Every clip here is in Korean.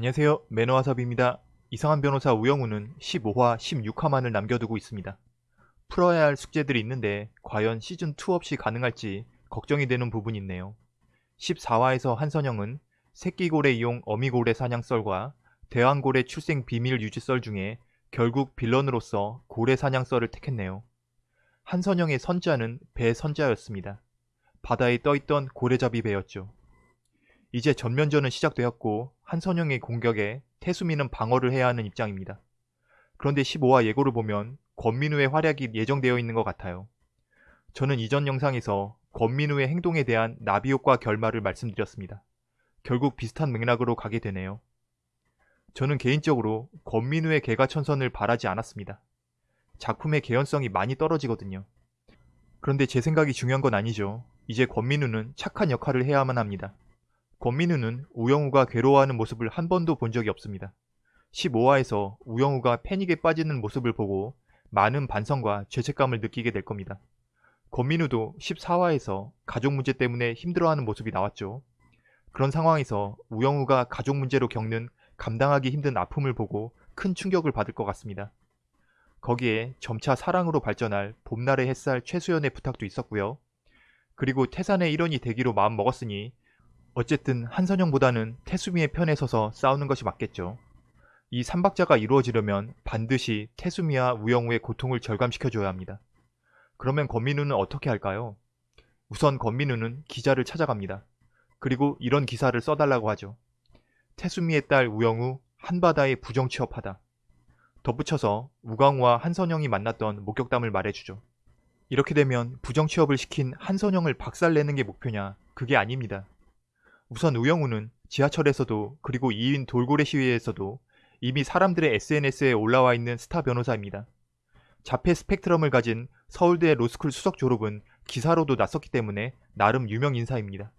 안녕하세요. 매너와섭입니다. 이상한 변호사 우영우는 15화, 16화만을 남겨두고 있습니다. 풀어야 할 숙제들이 있는데 과연 시즌2 없이 가능할지 걱정이 되는 부분이 있네요. 14화에서 한선영은 새끼고래 이용 어미고래 사냥썰과 대왕고래 출생 비밀 유지썰 중에 결국 빌런으로서 고래 사냥썰을 택했네요. 한선영의 선자는 배 선자였습니다. 바다에 떠있던 고래잡이 배였죠. 이제 전면전은 시작되었고 한선영의 공격에 태수미는 방어를 해야 하는 입장입니다. 그런데 15화 예고를 보면 권민우의 활약이 예정되어 있는 것 같아요. 저는 이전 영상에서 권민우의 행동에 대한 나비효과 결말을 말씀드렸습니다. 결국 비슷한 맥락으로 가게 되네요. 저는 개인적으로 권민우의 개가천선을 바라지 않았습니다. 작품의 개연성이 많이 떨어지거든요. 그런데 제 생각이 중요한 건 아니죠. 이제 권민우는 착한 역할을 해야만 합니다. 권민우는 우영우가 괴로워하는 모습을 한 번도 본 적이 없습니다. 15화에서 우영우가 패닉에 빠지는 모습을 보고 많은 반성과 죄책감을 느끼게 될 겁니다. 권민우도 14화에서 가족 문제 때문에 힘들어하는 모습이 나왔죠. 그런 상황에서 우영우가 가족 문제로 겪는 감당하기 힘든 아픔을 보고 큰 충격을 받을 것 같습니다. 거기에 점차 사랑으로 발전할 봄날의 햇살 최수연의 부탁도 있었고요. 그리고 태산의 일원이 되기로 마음 먹었으니 어쨌든 한선영보다는 태수미의 편에 서서 싸우는 것이 맞겠죠. 이 삼박자가 이루어지려면 반드시 태수미와 우영우의 고통을 절감시켜줘야 합니다. 그러면 권민우는 어떻게 할까요? 우선 권민우는 기자를 찾아갑니다. 그리고 이런 기사를 써달라고 하죠. 태수미의 딸 우영우 한바다에 부정 취업하다. 덧붙여서 우광호와 한선영이 만났던 목격담을 말해주죠. 이렇게 되면 부정 취업을 시킨 한선영을 박살내는 게 목표냐? 그게 아닙니다. 우선 우영우는 지하철에서도 그리고 2인 돌고래 시위에서도 이미 사람들의 SNS에 올라와 있는 스타 변호사입니다. 자폐 스펙트럼을 가진 서울대 로스쿨 수석 졸업은 기사로도 났었기 때문에 나름 유명 인사입니다.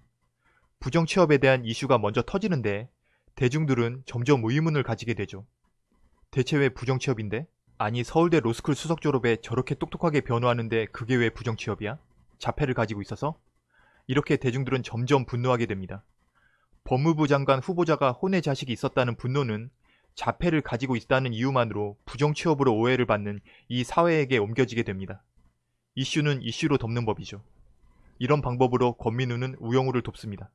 부정 취업에 대한 이슈가 먼저 터지는데 대중들은 점점 의문을 가지게 되죠. 대체 왜 부정 취업인데? 아니 서울대 로스쿨 수석 졸업에 저렇게 똑똑하게 변호하는데 그게 왜 부정 취업이야? 자폐를 가지고 있어서? 이렇게 대중들은 점점 분노하게 됩니다. 법무부 장관 후보자가 혼의 자식이 있었다는 분노는 자폐를 가지고 있다는 이유만으로 부정 취업으로 오해를 받는 이 사회에게 옮겨지게 됩니다. 이슈는 이슈로 덮는 법이죠. 이런 방법으로 권민우는 우영우를 돕습니다.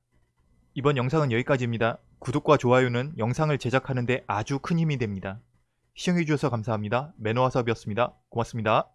이번 영상은 여기까지입니다. 구독과 좋아요는 영상을 제작하는데 아주 큰 힘이 됩니다. 시청해주셔서 감사합니다. 매너와섭이었습니다. 고맙습니다.